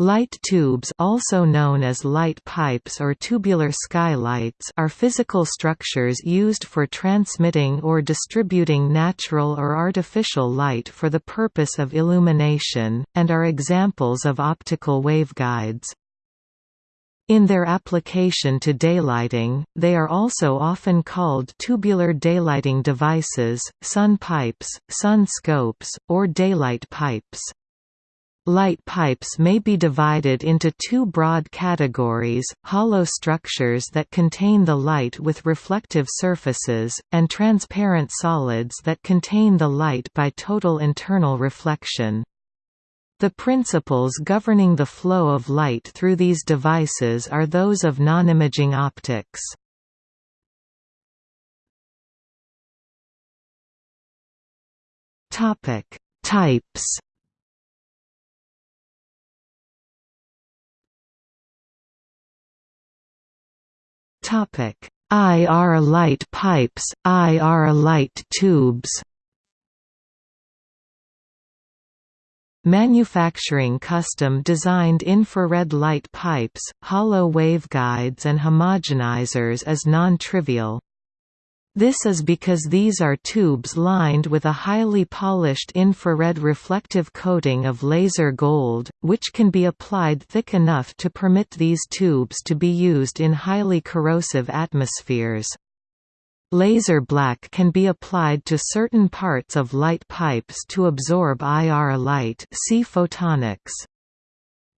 Light tubes also known as light pipes or tubular skylights are physical structures used for transmitting or distributing natural or artificial light for the purpose of illumination, and are examples of optical waveguides. In their application to daylighting, they are also often called tubular daylighting devices, sun pipes, sun scopes, or daylight pipes. Light pipes may be divided into two broad categories, hollow structures that contain the light with reflective surfaces, and transparent solids that contain the light by total internal reflection. The principles governing the flow of light through these devices are those of nonimaging optics. Types Topic: IR light pipes, IR light tubes. Manufacturing custom-designed infrared light pipes, hollow waveguides and homogenizers is non-trivial. This is because these are tubes lined with a highly polished infrared reflective coating of laser gold, which can be applied thick enough to permit these tubes to be used in highly corrosive atmospheres. Laser black can be applied to certain parts of light pipes to absorb IR light see photonics.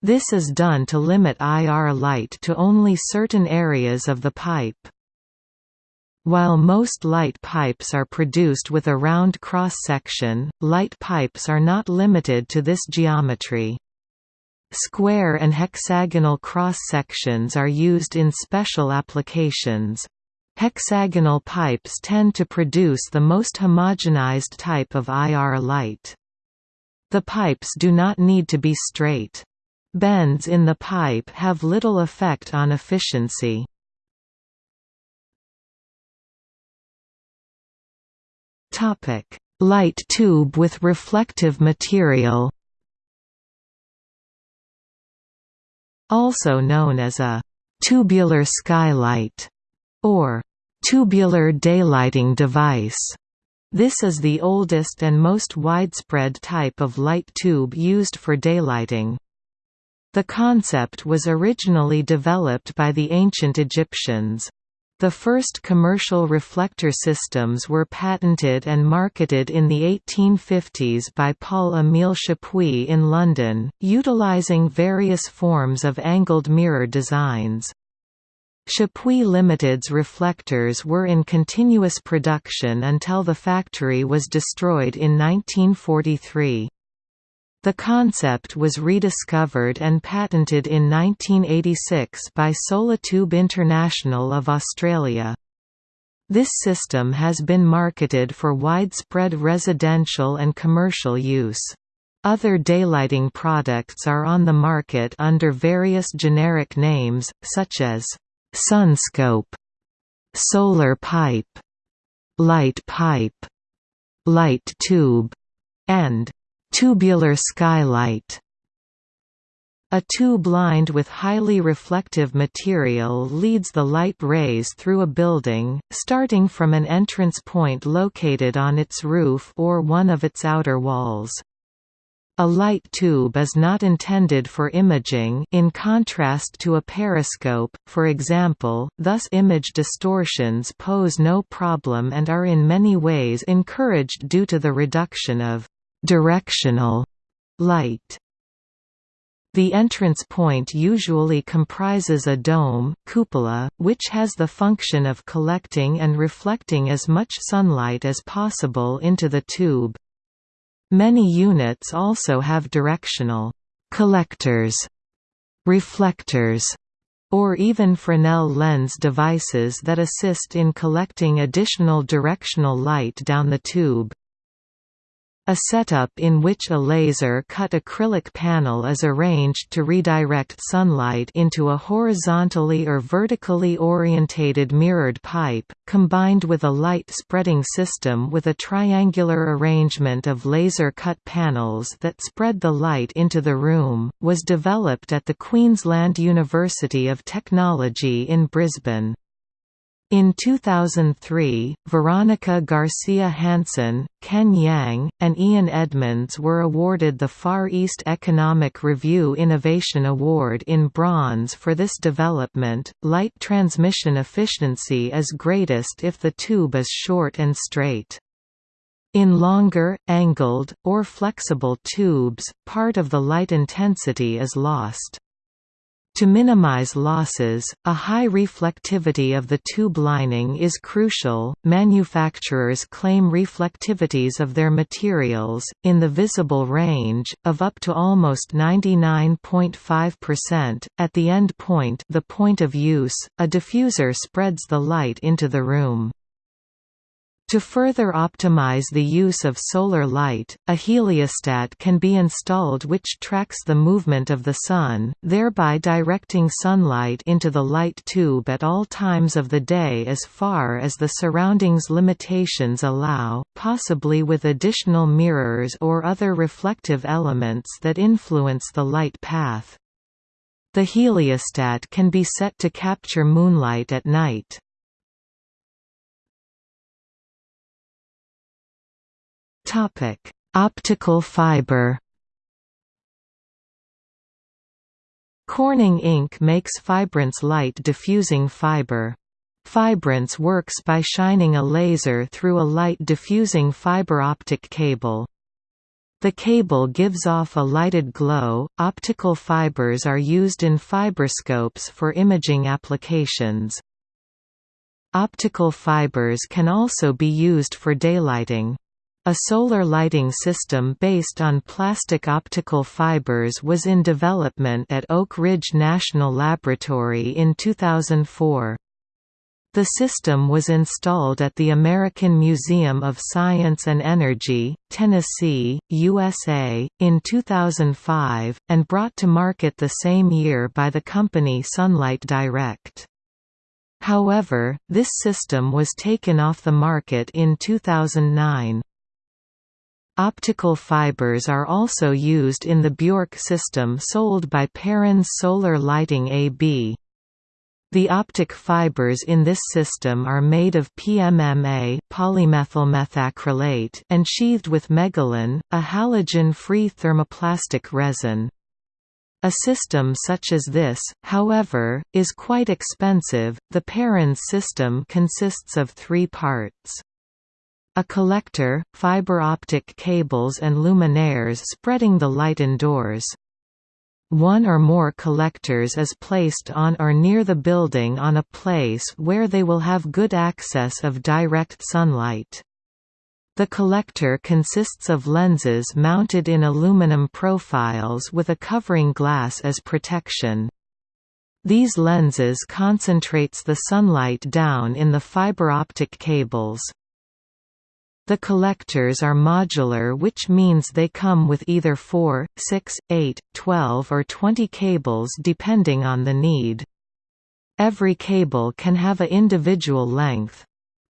This is done to limit IR light to only certain areas of the pipe. While most light pipes are produced with a round cross-section, light pipes are not limited to this geometry. Square and hexagonal cross-sections are used in special applications. Hexagonal pipes tend to produce the most homogenized type of IR light. The pipes do not need to be straight. Bends in the pipe have little effect on efficiency. Light tube with reflective material. Also known as a tubular skylight or tubular daylighting device. This is the oldest and most widespread type of light tube used for daylighting. The concept was originally developed by the ancient Egyptians. The first commercial reflector systems were patented and marketed in the 1850s by Paul-Émile Chappuis in London, utilising various forms of angled mirror designs. Chappuis Limited's reflectors were in continuous production until the factory was destroyed in 1943. The concept was rediscovered and patented in 1986 by Solatube International of Australia. This system has been marketed for widespread residential and commercial use. Other daylighting products are on the market under various generic names, such as sunscope, solar pipe, light pipe, light tube, and Tubular skylight a tube lined with highly reflective material leads the light rays through a building, starting from an entrance point located on its roof or one of its outer walls. A light tube is not intended for imaging in contrast to a periscope, for example, thus image distortions pose no problem and are in many ways encouraged due to the reduction of directional light. The entrance point usually comprises a dome cupola, which has the function of collecting and reflecting as much sunlight as possible into the tube. Many units also have directional collectors, reflectors, or even Fresnel lens devices that assist in collecting additional directional light down the tube. A setup in which a laser-cut acrylic panel is arranged to redirect sunlight into a horizontally or vertically orientated mirrored pipe, combined with a light-spreading system with a triangular arrangement of laser-cut panels that spread the light into the room, was developed at the Queensland University of Technology in Brisbane. In 2003, Veronica Garcia Hansen, Ken Yeang, and Ian Edmonds were awarded the Far East Economic Review Innovation Award in bronze for this development. Light transmission efficiency is greatest if the tube is short and straight. In longer, angled, or flexible tubes, part of the light intensity is lost. To minimize losses, a high reflectivity of the tube lining is crucial. Manufacturers claim reflectivities of their materials, in the visible range, of up to almost 99.5%. At the end point, the point of use, a diffuser spreads the light into the room. To further optimize the use of solar light, a heliostat can be installed which tracks the movement of the Sun, thereby directing sunlight into the light tube at all times of the day as far as the surroundings limitations allow, possibly with additional mirrors or other reflective elements that influence the light path. The heliostat can be set to capture moonlight at night. Topic: Optical fiber. Corning Inc. makes Fibrance light diffusing fiber. Fibrance works by shining a laser through a light diffusing fiber optic cable. The cable gives off a lighted glow. Optical fibers are used in fiberscopes for imaging applications. Optical fibers can also be used for daylighting. A solar lighting system based on plastic optical fibers was in development at Oak Ridge National Laboratory in 2004. The system was installed at the American Museum of Science and Energy, Tennessee, USA, in 2005, and brought to market the same year by the company Sunlight Direct. However, this system was taken off the market in 2009. Optical fibers are also used in the Bjork system sold by Parans Solar Lighting AB. The optic fibers in this system are made of PMMA polymethylmethacrylate and sheathed with Megalin, a halogen-free thermoplastic resin. A system such as this, however, is quite expensive. The Parans system consists of three parts. A collector, fiber optic cables and luminaires spreading the light indoors. One or more collectors is placed on or near the building on a place where they will have good access of direct sunlight. The collector consists of lenses mounted in aluminum profiles with a covering glass as protection. These lenses concentrates the sunlight down in the fiber optic cables. The collectors are modular which means they come with either 4, 6, 8, 12 or 20 cables depending on the need. Every cable can have a individual length.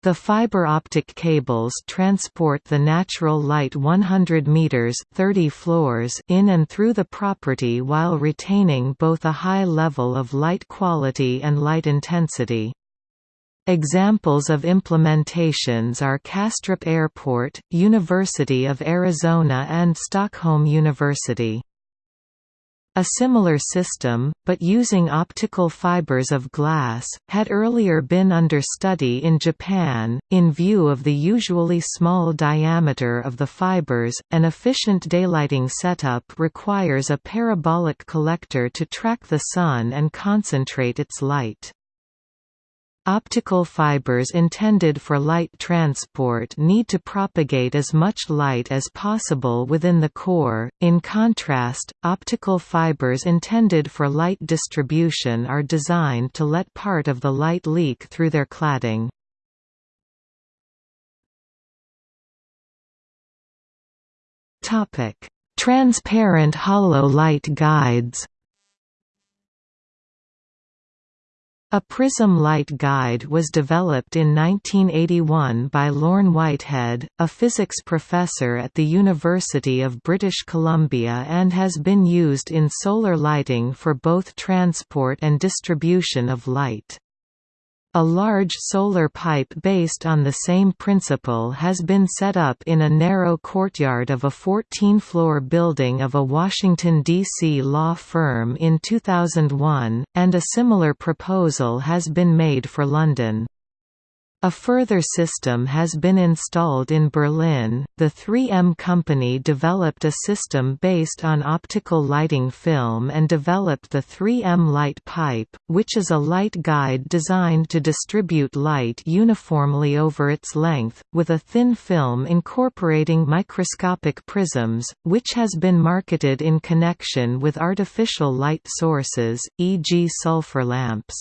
The fiber optic cables transport the natural light 100 meters 30 floors in and through the property while retaining both a high level of light quality and light intensity. Examples of implementations are Kastrup Airport, University of Arizona and Stockholm University. A similar system, but using optical fibers of glass, had earlier been under study in Japan. In view of the usually small diameter of the fibers, an efficient daylighting setup requires a parabolic collector to track the sun and concentrate its light. Optical fibers intended for light transport need to propagate as much light as possible within the core, in contrast, optical fibers intended for light distribution are designed to let part of the light leak through their cladding. Topic: Transparent hollow light guides A prism light guide was developed in 1981 by Lorne Whitehead, a physics professor at the University of British Columbia and has been used in solar lighting for both transport and distribution of light. A large solar pipe based on the same principle has been set up in a narrow courtyard of a 14-floor building of a Washington, D.C. law firm in 2001, and a similar proposal has been made for London. A further system has been installed in Berlin. The 3M company developed a system based on optical lighting film and developed the 3M light pipe, which is a light guide designed to distribute light uniformly over its length, with a thin film incorporating microscopic prisms, which has been marketed in connection with artificial light sources, e.g. sulfur lamps.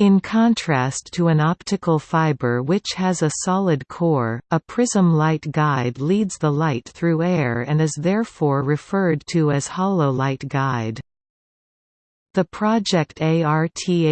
In contrast to an optical fiber which has a solid core, a prism light guide leads the light through air and is therefore referred to as hollow light guide. The project ARTHELIO,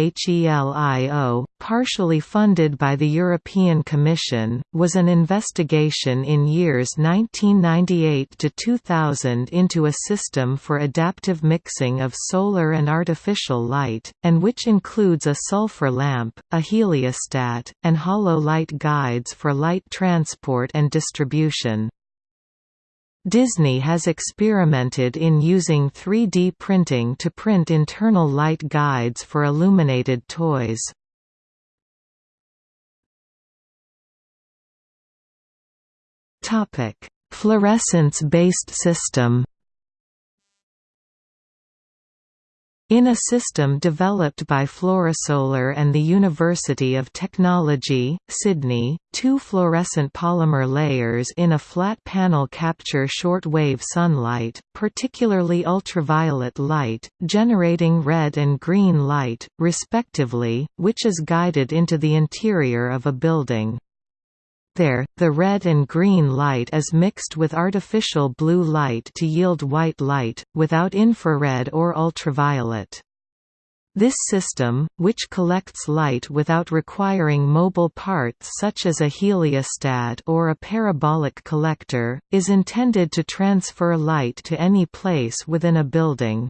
partially funded by the European Commission, was an investigation in years 1998 to 2000 into a system for adaptive mixing of solar and artificial light, and which includes a sulfur lamp, a heliostat, and hollow light guides for light transport and distribution. Disney has experimented in using 3D printing to print internal light guides for illuminated toys. Fluorescence-based system In a system developed by Fluorosolar and the University of Technology, Sydney, two fluorescent polymer layers in a flat panel capture short-wave sunlight, particularly ultraviolet light, generating red and green light, respectively, which is guided into the interior of a building. There, the red and green light is mixed with artificial blue light to yield white light, without infrared or ultraviolet. This system, which collects light without requiring mobile parts such as a heliostat or a parabolic collector, is intended to transfer light to any place within a building.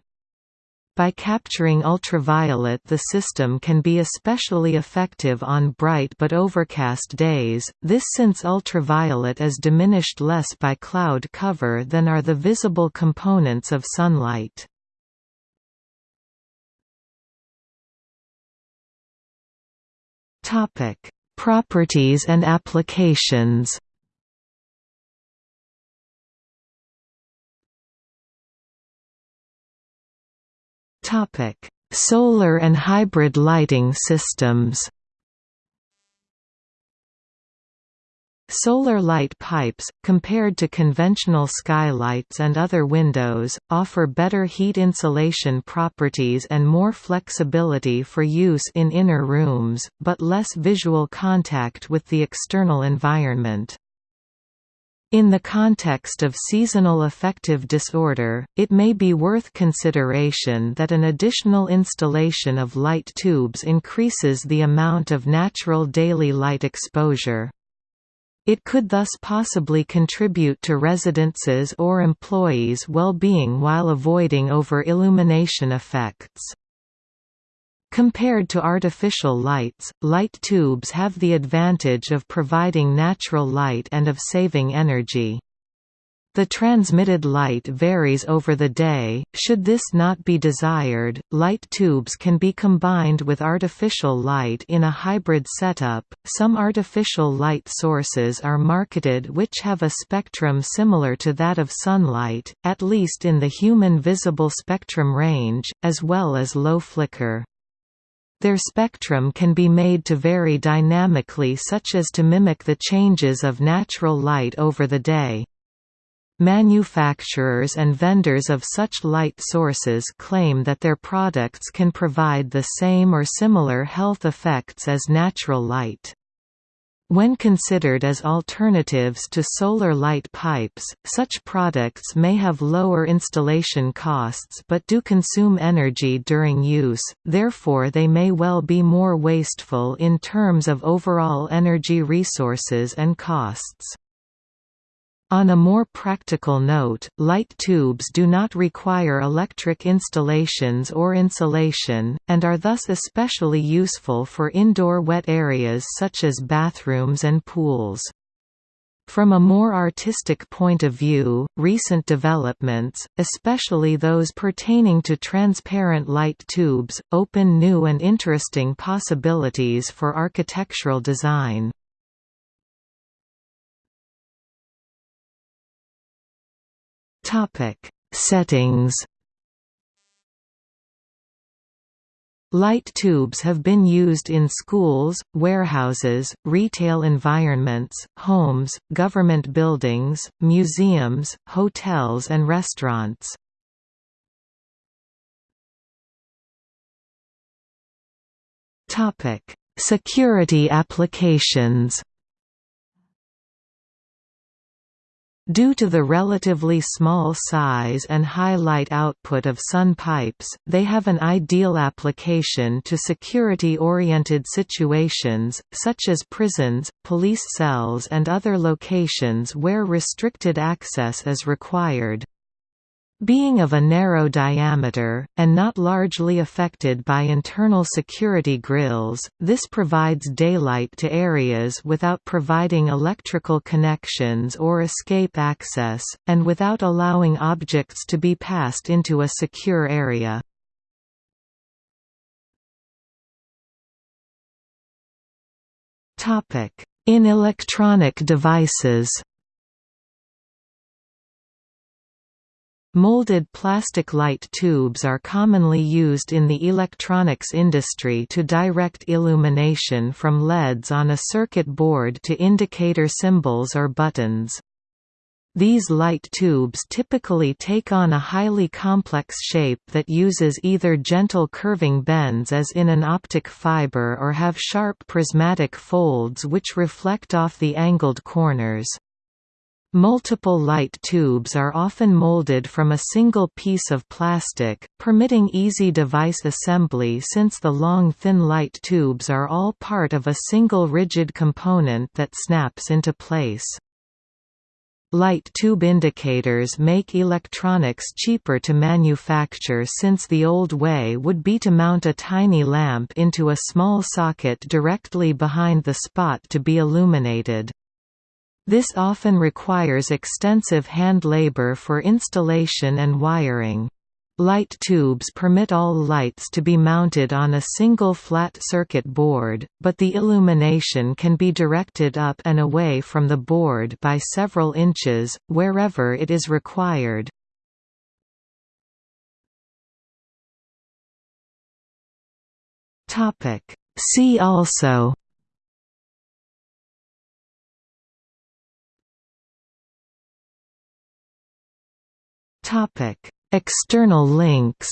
By capturing ultraviolet the system can be especially effective on bright but overcast days, this since ultraviolet is diminished less by cloud cover than are the visible components of sunlight. Properties and applications Solar and hybrid lighting systems. Solar light pipes, compared to conventional skylights and other windows, offer better heat insulation properties and more flexibility for use in inner rooms, but less visual contact with the external environment. In the context of seasonal affective disorder, it may be worth consideration that an additional installation of light tubes increases the amount of natural daily light exposure. It could thus possibly contribute to residents' or employees' well-being while avoiding over-illumination effects. Compared to artificial lights, light tubes have the advantage of providing natural light and of saving energy. The transmitted light varies over the day. Should this not be desired, light tubes can be combined with artificial light in a hybrid setup. Some artificial light sources are marketed which have a spectrum similar to that of sunlight, at least in the human visible spectrum range, as well as low flicker. Their spectrum can be made to vary dynamically such as to mimic the changes of natural light over the day. Manufacturers and vendors of such light sources claim that their products can provide the same or similar health effects as natural light. When considered as alternatives to solar light pipes, such products may have lower installation costs but do consume energy during use, therefore they may well be more wasteful in terms of overall energy resources and costs. On a more practical note, light tubes do not require electric installations or insulation, and are thus especially useful for indoor wet areas such as bathrooms and pools. From a more artistic point of view, recent developments, especially those pertaining to transparent light tubes, open new and interesting possibilities for architectural design. Topic: Settings. Light tubes have been used in schools, warehouses, retail environments, homes, government buildings, museums, hotels and restaurants. Security applications Due to the relatively small size and high light output of sun pipes, they have an ideal application to security-oriented situations, such as prisons, police cells and other locations where restricted access is required. Being of a narrow diameter, and not largely affected by internal security grills, this provides daylight to areas without providing electrical connections or escape access, and without allowing objects to be passed into a secure area. In electronic devices Molded plastic light tubes are commonly used in the electronics industry to direct illumination from LEDs on a circuit board to indicator symbols or buttons. These light tubes typically take on a highly complex shape that uses either gentle curving bends as in an optic fiber or have sharp prismatic folds which reflect off the angled corners. Multiple light tubes are often molded from a single piece of plastic, permitting easy device assembly since the long thin light tubes are all part of a single rigid component that snaps into place. Light tube indicators make electronics cheaper to manufacture since the old way would be to mount a tiny lamp into a small socket directly behind the spot to be illuminated. This often requires extensive hand labor for installation and wiring. Light tubes permit all lights to be mounted on a single flat circuit board, but the illumination can be directed up and away from the board by several inches, wherever it is required. See also External links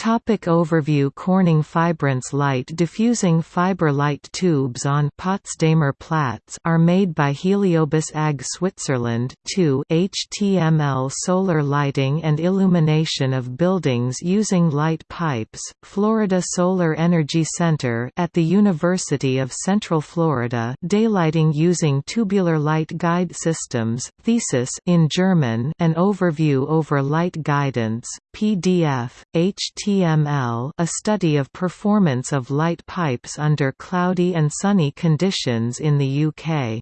Topic overview Corning Fibrance light diffusing fiber light tubes on Potsdamer Platz are made by Heliobus AG Switzerland 2 HTML solar lighting and illumination of buildings using light pipes Florida Solar Energy Center at the University of Central Florida daylighting using tubular light guide systems thesis in German an overview over light guidance PDF HTML HTML a study of performance of light pipes under cloudy and sunny conditions in the UK.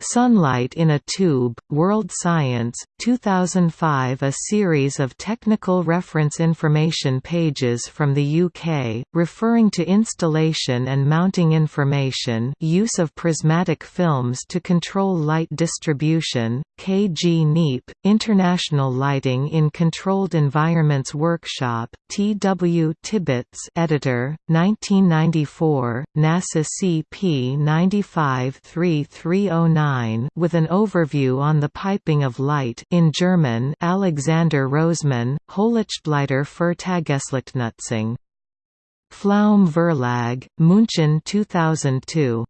Sunlight in a Tube, World Science, 2005 A series of technical reference information pages from the UK, referring to installation and mounting information use of prismatic films to control light distribution, KG NEAP, International Lighting in Controlled Environments Workshop, T. W. Tibbitts editor, 1994, NASA CP 95 3309 with an overview on the piping of light in German Alexander Rosemann, Hochlichtleiter für Tageslichtnutzung Pflaum Verlag, München 2002.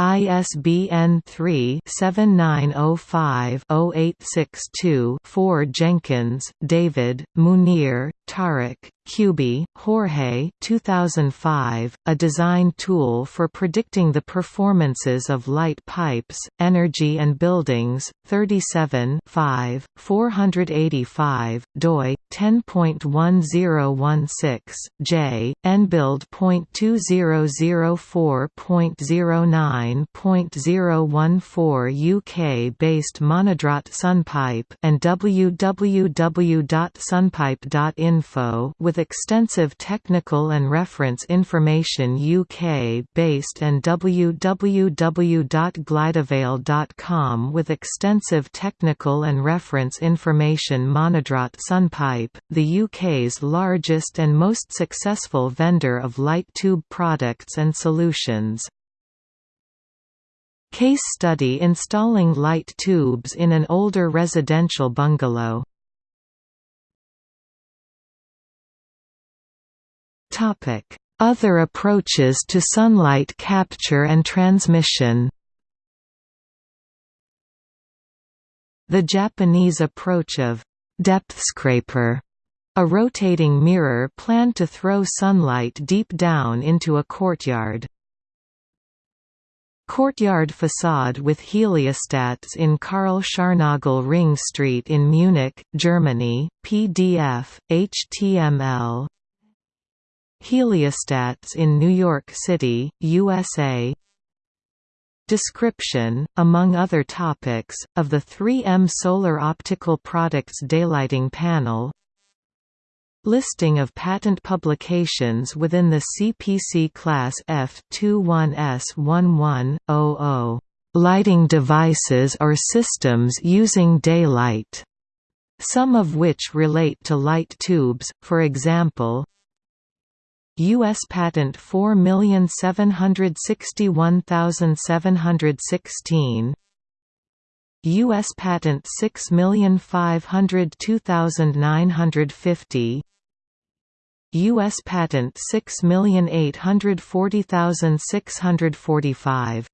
ISBN 3-7905-0862-4 Jenkins, David, Muneer, Tariq, Kubie, Jorge 2005, A design tool for predicting the performances of light pipes, energy and buildings, 37 5, 485, doi, 10.1016, j, nbuild.2004.09.014 UK-based Monodraught Sunpipe and www.sunpipe.info with extensive technical and reference information UK-based and www.glidevale.com with extensive technical and reference information Monodraught Sunpipe, the UK's largest and most successful vendor of light tube products and solutions. Case study installing light tubes in an older residential bungalow Other approaches to sunlight capture and transmission. The Japanese approach of depth scraper, a rotating mirror planned to throw sunlight deep down into a courtyard. Courtyard facade with heliostats in Karl Scharnagl Ring Street in Munich, Germany, PDF, HTML Heliostats in New York City, USA Description, among other topics, of the 3M Solar Optical Products Daylighting Panel. Listing of patent publications within the CPC Class F21S1100 lighting devices or systems using daylight, some of which relate to light tubes, for example, U.S. Patent 4761716 U.S. Patent 6502950 U.S. Patent 6840645